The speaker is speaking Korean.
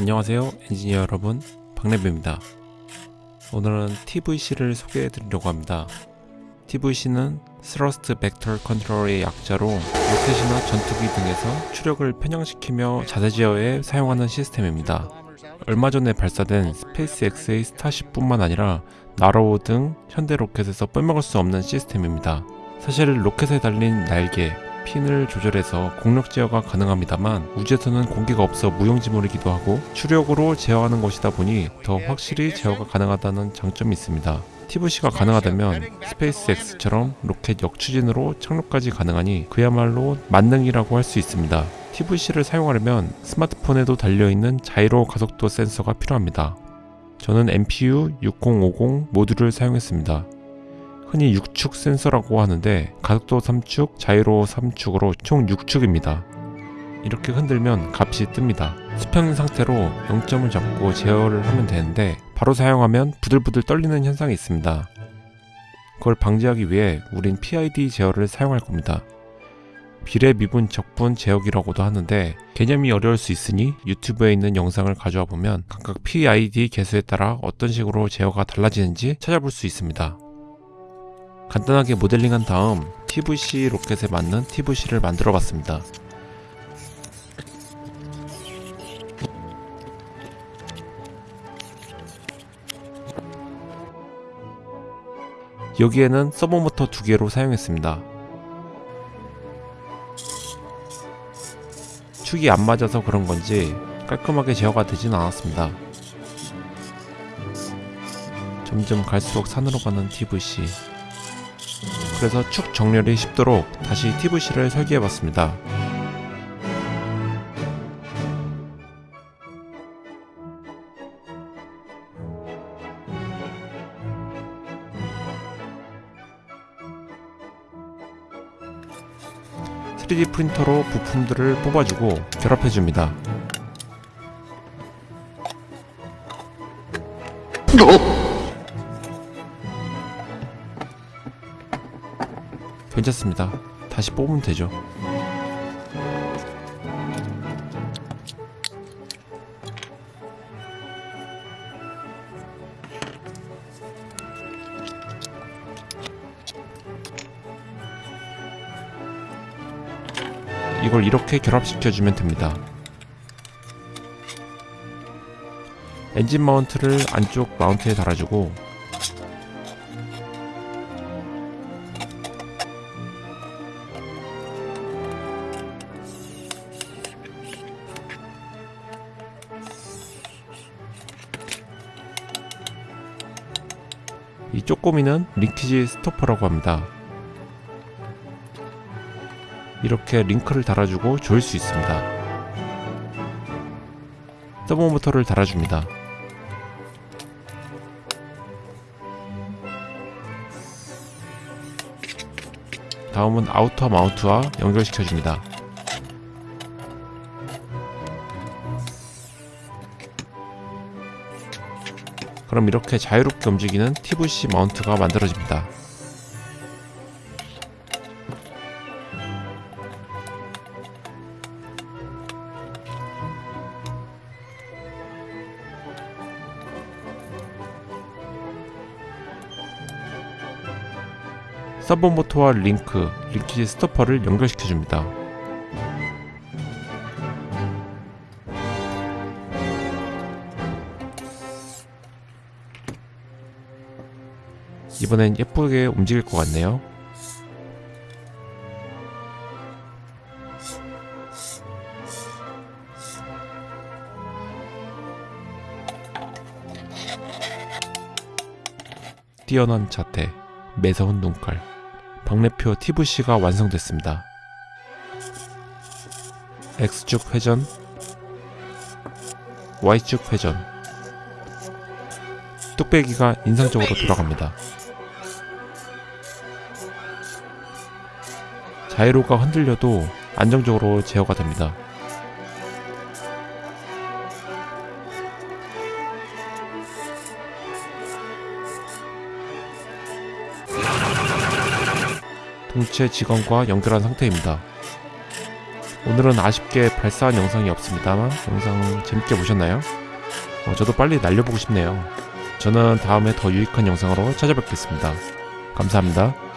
안녕하세요 엔지니어 여러분. 박래뷰입니다. 오늘은 TVC를 소개해 드리려고 합니다. TVC는 thrust vector control의 약자로 로켓이나 전투기 등에서 추력을 편향시키며 자세 제어에 사용하는 시스템입니다. 얼마 전에 발사된 스페이스X의 스타쉽 뿐만 아니라 나로호 등 현대 로켓에서 빼먹을 수 없는 시스템입니다. 사실 로켓에 달린 날개, 핀을 조절해서 공력 제어가 가능합니다만 우주에서는 공기가 없어 무용지물이기도 하고 추력으로 제어하는 것이다 보니 더 확실히 제어가 가능하다는 장점이 있습니다. TVC가 가능하다면 스페이스X처럼 로켓 역추진으로 착륙까지 가능하니 그야말로 만능이라고 할 수 있습니다. TVC를 사용하려면 스마트폰에도 달려있는 자이로 가속도 센서가 필요합니다. 저는 MPU 6050 모듈을 사용했습니다. 흔히 6축 센서라고 하는데 가속도 3축, 자이로 3축으로 총 6축입니다. 이렇게 흔들면 값이 뜹니다. 수평인 상태로 0점을 잡고 제어를 하면 되는데 바로 사용하면 부들부들 떨리는 현상이 있습니다. 그걸 방지하기 위해 우린 PID 제어를 사용할 겁니다. 비례 미분 적분 제어기라고도 하는데 개념이 어려울 수 있으니 유튜브에 있는 영상을 가져와 보면 각각 PID 개수에 따라 어떤 식으로 제어가 달라지는지 찾아볼 수 있습니다. 간단하게 모델링한 다음 TVC 로켓에 맞는 TVC를 만들어 봤습니다. 여기에는 서버 모터 두 개로 사용했습니다. 축이 안 맞아서 그런 건지 깔끔하게 제어가 되진 않았습니다. 점점 갈수록 산으로 가는 TVC 그래서 축 정렬이 쉽도록 다시 TVC를 설계해봤습니다. (3D) 프린터로 부품들을 뽑아주고 결합해줍니다. 괜찮습니다. 다시 뽑으면 되죠. 이걸 이렇게 결합시켜주면 됩니다. 엔진 마운트를 안쪽 마운트에 달아주고 이 쪼꼬미는 링키지 스토퍼라고 합니다. 이렇게 링크를 달아주고 조일 수 있습니다. 서보모터를 달아줍니다. 다음은 outer mount와 연결시켜줍니다. 그럼 이렇게 자유롭게 움직이는 TVC mount가 만들어집니다. 서버 모터와 링크, 링키지 스토퍼를 연결시켜줍니다. 이번엔 예쁘게 움직일 것 같네요. 뛰어난 자태, 매서운 눈깔, 박래표 TVC가 완성됐습니다. X축 회전, Y축 회전, 뚝배기가 인상적으로 돌아갑니다. 자이로가 흔들려도 안정적으로 제어가 됩니다. 동체 직원과 연결한 상태입니다. 오늘은 아쉽게 발사한 영상이 없습니다만 영상 재밌게 보셨나요? 어, 저도 빨리 날려보고 싶네요. 저는 다음에 더 유익한 영상으로 찾아뵙겠습니다. 감사합니다.